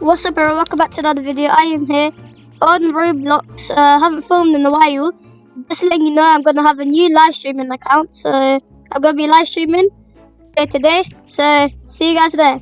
What's up everyone, welcome back to another video. I am here on Roblox. Uh, haven't filmed in a while. Just letting you know I'm going to have a new live streaming account. So I'm going to be live streaming today. So see you guys there.